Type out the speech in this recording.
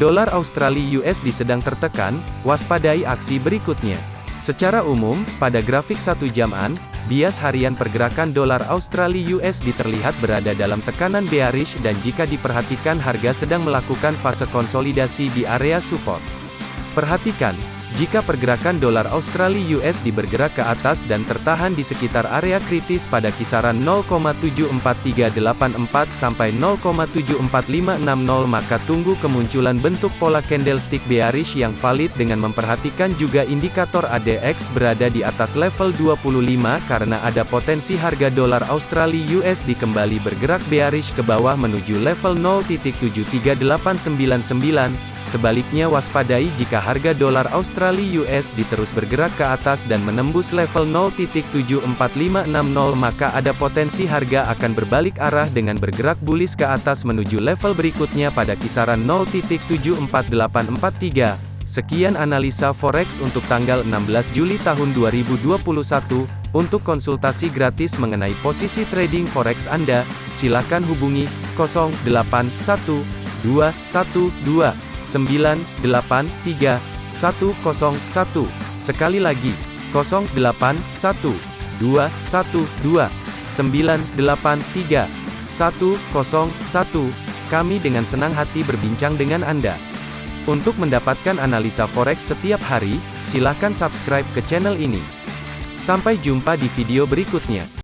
Dolar Australia USD sedang tertekan, waspadai aksi berikutnya. Secara umum, pada grafik satu jaman, bias harian pergerakan dolar Australia USD terlihat berada dalam tekanan bearish dan jika diperhatikan harga sedang melakukan fase konsolidasi di area support. Perhatikan, jika pergerakan dolar Australia USD bergerak ke atas dan tertahan di sekitar area kritis pada kisaran 0,74384 sampai 0,74560 maka tunggu kemunculan bentuk pola candlestick bearish yang valid dengan memperhatikan juga indikator ADX berada di atas level 25 karena ada potensi harga dolar Australia USD kembali bergerak bearish ke bawah menuju level 0.73899 Sebaliknya waspadai jika harga dolar Australia US diterus bergerak ke atas dan menembus level 0.74560 maka ada potensi harga akan berbalik arah dengan bergerak bullish ke atas menuju level berikutnya pada kisaran 0.74843. Sekian analisa forex untuk tanggal 16 Juli tahun 2021. Untuk konsultasi gratis mengenai posisi trading forex Anda, silakan hubungi 081212 983 101. Sekali lagi, 081 212 983 101. Kami dengan senang hati berbincang dengan Anda. Untuk mendapatkan analisa forex setiap hari, silakan subscribe ke channel ini. Sampai jumpa di video berikutnya.